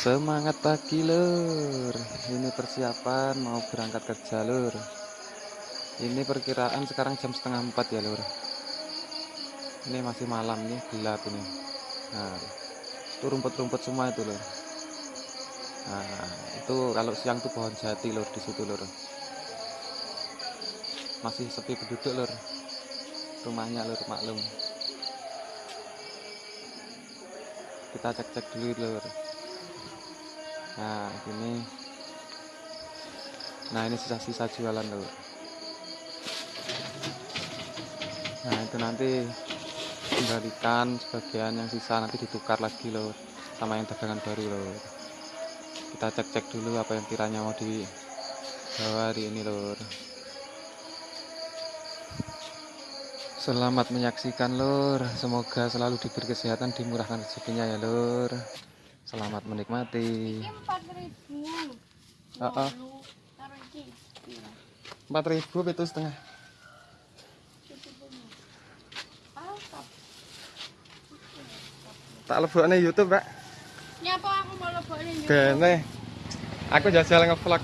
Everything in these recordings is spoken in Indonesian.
Semangat pagi lur. Ini persiapan mau berangkat kerja lur. Ini perkiraan sekarang jam setengah empat ya lur. Ini masih malam nih gelap ini. Nah itu rumput-rumput semua itu lur. Nah itu kalau siang tuh pohon jati lur di situ lur. Masih sepi penduduk lur. Rumahnya lur maklum. Kita cek-cek dulu lur nah ini. Nah ini sisa-sisa jualan loh nah itu nanti kembalikan sebagian yang sisa nanti ditukar lagi loh sama yang dagangan baru loh. Kita cek-cek dulu apa yang kiranya mau dibawa hari ini lor Selamat menyaksikan lor Semoga selalu diberi kesehatan Dimurahkan rezekinya ya lor Selamat menikmati. Empat ribu. Empat ribu itu setengah. Tak lebokne YouTube, Pak. Nyapa aku mau lebokne YouTube. Bene. Aku jajal ngevlog.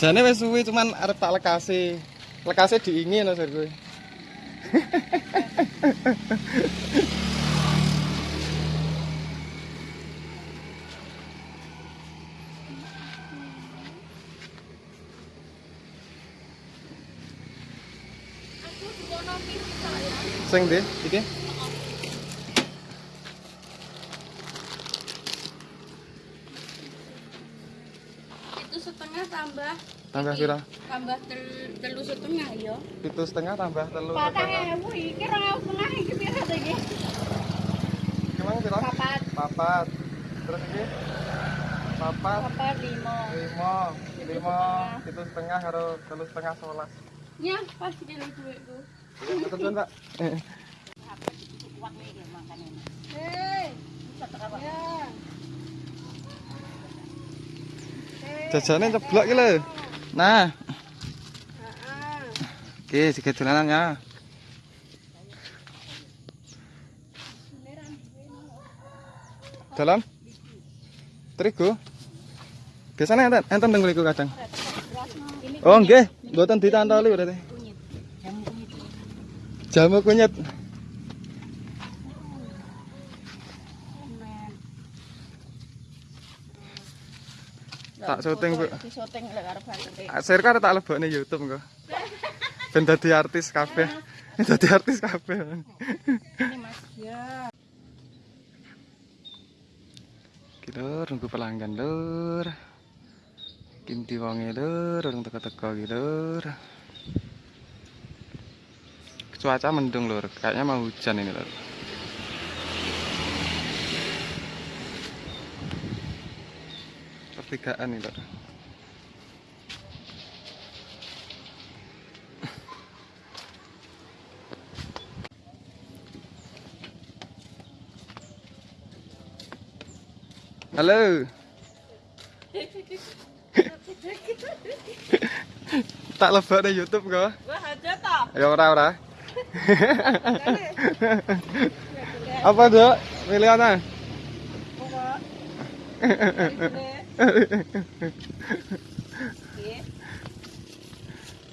Jane wis suwi cuman arep tak lekasi. Lekasi diingin lho kowe. Sing ndi? Iki? Itu setengah tambah Tambah pira? Tambah tel, telu setengah ya. Itu setengah tambah telu. Patang ewu iki rong ewu setengah iki pira to iki? Gimana pira? Papat. Papat. Terus iki? Papat. Papat lima. Lima. Lima. Itu setengah karo telu setengah sebelas. Ya, pas iki lho duitku. Ketentuan, Pak. Jajane ceblok iki lho. Nah, Heeh. oke sikit dolanan ya. Dalam? Terigu? Biasanya enten enten mriku kadang. Oh nggih, mboten ditantoli berarti. Jamu kunyit. Tak syuting, Bu. Bantute. Aser kan tak lebokne YouTube engko. Ben dadi artis kabeh. Dadi artis kabeh. Ini Mas. Ya. Iki lur, nunggu pelanggan lur. Kinti wonge lur, urung teko-teko iki lur. Cuaca mendung lur, kayaknya mau hujan ini lur. Pertigaan nih lur. Halo. tak lebok di YouTube kok. Wah, ada ta? Ya ora ora. Apa, Dok? Miliana? Ora.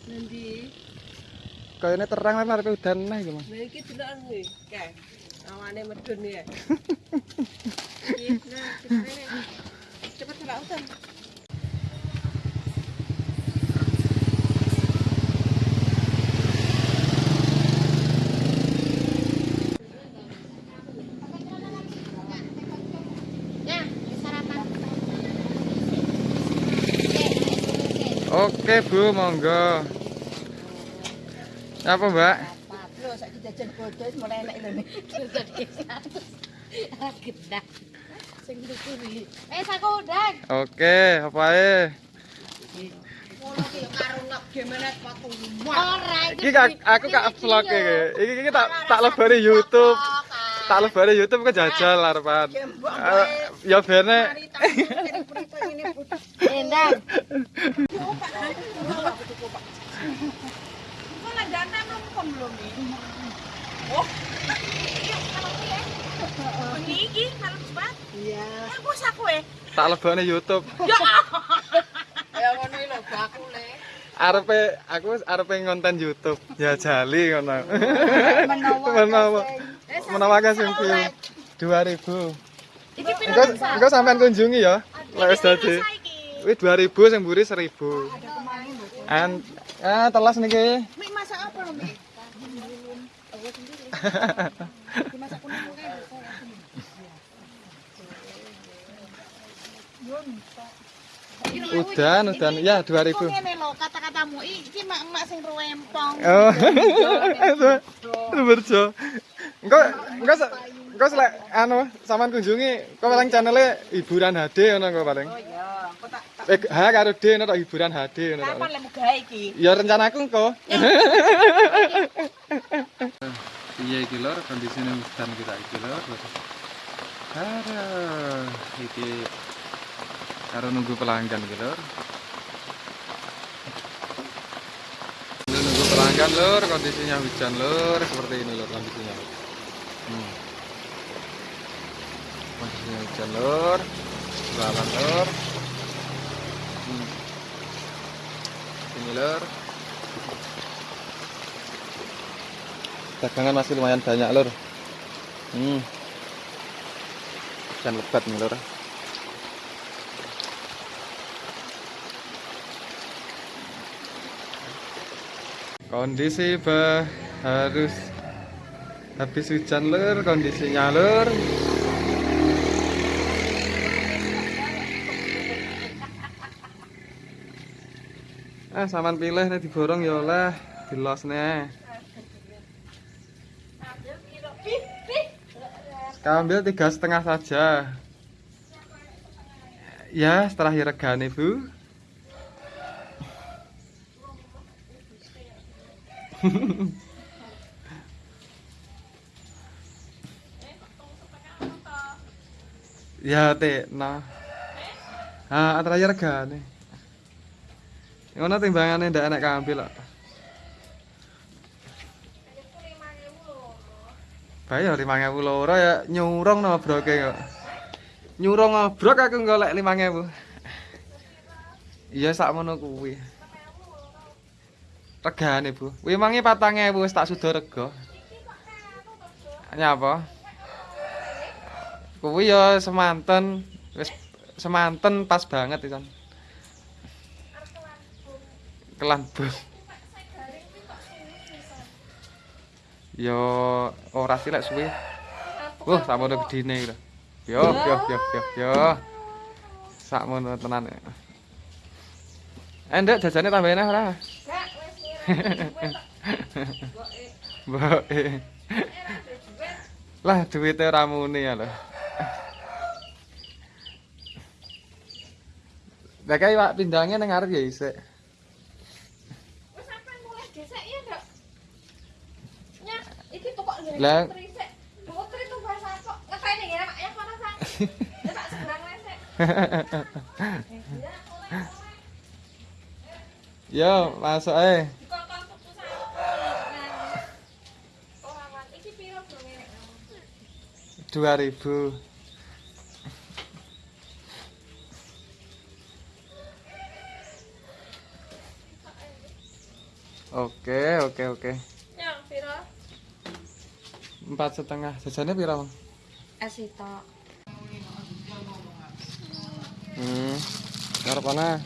Nanti Kayaknya terang lah arep udan iki, Mas. Nah iki deloken kuwi. Kae. Awane medun ya. Nah, cepet cepet udan. Oke, Bu, monggo. Apa, Mbak? Lho, saiki jajan bodo wis mulai enak lho nih. Jajan 100. Gedak. Sing tuku iki. Eh, saku udan. Oke, apa ae? Iki aku kak vlog. Iki iki tak tak lebari YouTube. tak lebare YouTube kok jajal ah, arepan. Ah, ya bene. Endang. Mulai dana nongkom belum nih. Oh. Iki kalau cepat. Iya. Eh, aku eh. Tak lebane YouTube. Ya. Ya ngono lho aku le. Arepe aku arepe ngonten YouTube. Ya jali ngono. Menawa. Menawa. Eh. Eh, Menawa kasih view 2000. Iki piro Engko sampean kunjungi ya. Lek wis dadi. Wis 2000 sing mburi 1000. An ah telas niki. Mik masak apa lho, Mik? Dimasak kuning kae. Udan, udan. Ya 2000. Kok ngene lho kata-katamu iki mak-mak sing rempong. Oh. Berjo. Engko engko engko selek anu sampean kunjungi kok paling channele hiburan HD ngono kok paling. Oh iya, tak Eh H karo D ngono tok hiburan HD ngono kapan lemu gawe iki? Ya rencanaku engko. Iya iki lor kondisine hutan kita iki lor. Aduh, iki karo nunggu pelanggan iki lor. Nunggu pelanggan lor, kondisinya hujan lor, seperti ini lor kondisinya. Hmm. Hujan lor, jalan lor. Hmm. Ini lor. dagangan masih lumayan banyak lur hmm. dan lebat nih lur kondisi bah harus habis hujan lur kondisinya lur ah saman pilih nih diborong ya oleh dilos nih Kambil tiga setengah saja. Ya, setelah regane bu. ya, teh, nah. Ah, antara ya regane. Ngono timbangane ndak enak kambil kok. Bayar lima ngewu loro ya nyurung no broke kok. Nyurung ngobrok aku golek lima ngewu. Iya sak mono kuwi. Regane bu. Kuwi mangi patang ngewu wis tak sudo rego. Nyapa? Kuwi ya semanten wis semanten pas banget itu. Kelan bus. Yo ora sih lek suwe. Wah, sakmono gedine lho. Yo, yo, yo, yo, yo. Sakmono tenan. Eh, Ndek jajane tambahin ah ora? Mbok. Lah duwite ora muni ya lho. Lah kae Pak pindange ning arep ya isik. Wis sampean mulai gesek ya, Nduk? Nya, iki tukok ngene Lah. trisik. Tukok tri tuh bahasa kok. Ngekene ya, Mak, ya kono sang. Ya tak seberang lesek. Yo, masuk ae. Dikongkon tuku sang. Ora wan, iki piro bro ngene? 2000. Oke, oke, oke. Ya, piro? Empat setengah. Jajannya pira, Bang? Es itu. Hmm. Ngarep mana?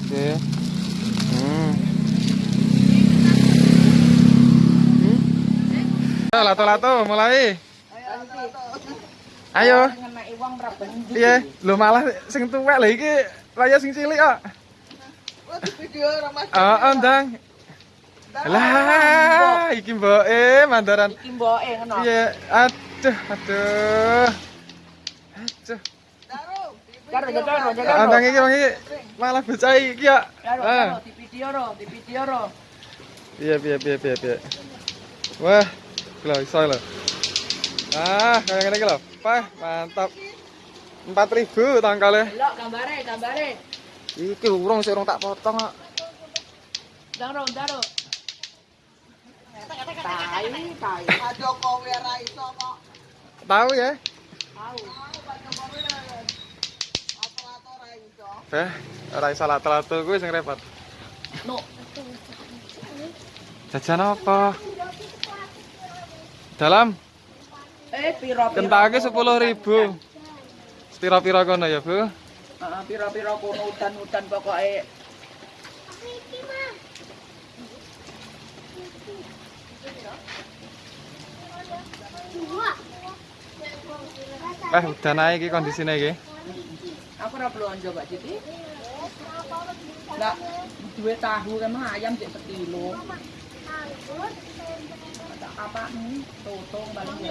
Oke. Hmm. Hmm. Ayo, lato-lato, mulai. Ayo. Iya, lho malah sing tuwek lho iki raya sing cilik kok. Video ramah. Heeh, Ndang. Lah, iki mboke mandaran. Iki mboke ngono. Iya, aduh, aduh. Aduh. Karo jaga jaga. Andang iki wong iki malah bocah iki ya. Karo di video ro, di video ro. Iya, piye piye piye piye. Wah, lho iso lho. Ah, kayak ngene iki lho. Pah, mantap empat ribu tangkalnya. Lo gambare, gambare. Iki urung sih urung tak potong kok. Daro, daro. Tahu, tahu. Tahu ya? Tahu. Eh, raisa lato-lato gue sing repot. No. Jajan apa? Dalam? Eh, piro? Kentangnya sepuluh ribu. Pira-pira kono ya, Bu? Heeh, pira-pira kono udan-udan pokoke. Eh, udan ae iki kondisine iki. Aku ora blonjo, Mbak Siti. Lah, duwe tahu kan ayam sik sekilo. Apa nih? Tutung paling.